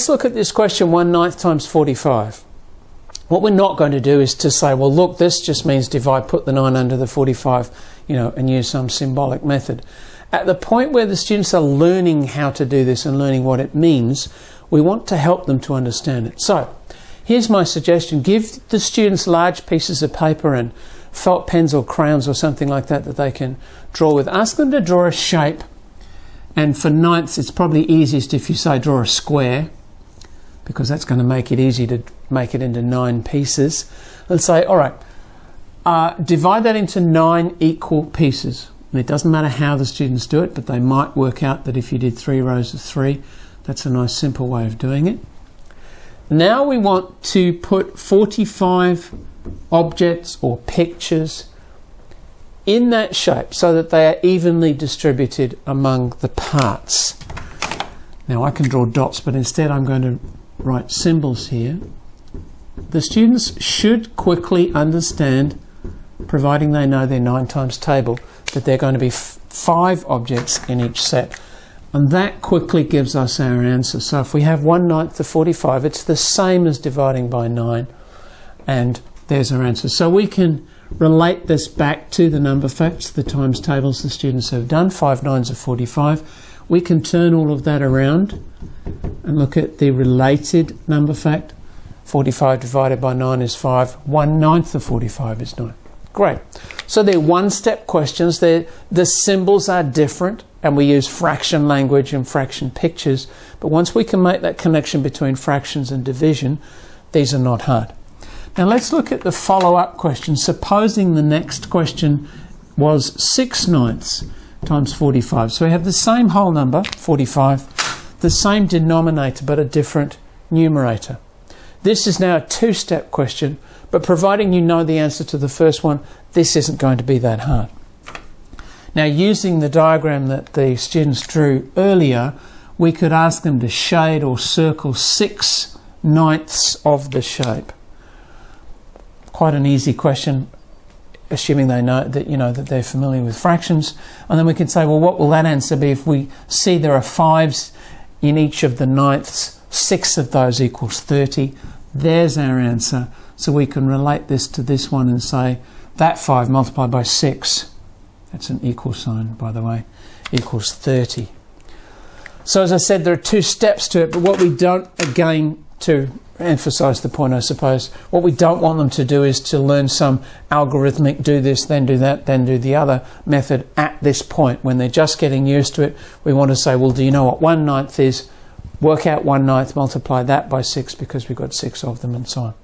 Let's look at this question 1 ninth times 45. What we're not going to do is to say, well, look, this just means divide, put the 9 under the 45, you know, and use some symbolic method. At the point where the students are learning how to do this and learning what it means, we want to help them to understand it. So, here's my suggestion. Give the students large pieces of paper and felt pens or crayons or something like that that they can draw with. Ask them to draw a shape. And for ninths, it's probably easiest if you say draw a square because that's going to make it easy to make it into nine pieces. Let's say, all right, uh, divide that into nine equal pieces. And it doesn't matter how the students do it, but they might work out that if you did three rows of three, that's a nice simple way of doing it. Now we want to put 45 objects or pictures in that shape so that they are evenly distributed among the parts. Now I can draw dots, but instead I'm going to write symbols here. The students should quickly understand, providing they know their 9 times table, that there are going to be five objects in each set. And that quickly gives us our answer. So if we have 1 ninth of 45, it's the same as dividing by 9. And there's our answer. So we can relate this back to the number facts, the times tables the students have done, 5 nines of 45. We can turn all of that around and look at the related number fact. 45 divided by 9 is 5. 1 ninth of 45 is 9. Great. So they're one-step questions. They're, the symbols are different and we use fraction language and fraction pictures. But once we can make that connection between fractions and division, these are not hard. Now let's look at the follow-up question. Supposing the next question was 6 ninths times 45. So we have the same whole number, 45, the same denominator but a different numerator. This is now a two-step question, but providing you know the answer to the first one, this isn't going to be that hard. Now using the diagram that the students drew earlier, we could ask them to shade or circle 6 ninths of the shape quite an easy question, assuming they know that you know that they're familiar with fractions. And then we can say, well, what will that answer be if we see there are fives in each of the ninths? Six of those equals 30. There's our answer. So we can relate this to this one and say that 5 multiplied by 6, that's an equal sign, by the way, equals 30. So as I said, there are two steps to it, but what we don't, again, to emphasize the point, I suppose. What we don't want them to do is to learn some algorithmic do this, then do that, then do the other method at this point. When they're just getting used to it, we want to say, well, do you know what one ninth is? Work out one ninth, multiply that by six because we've got six of them and so on.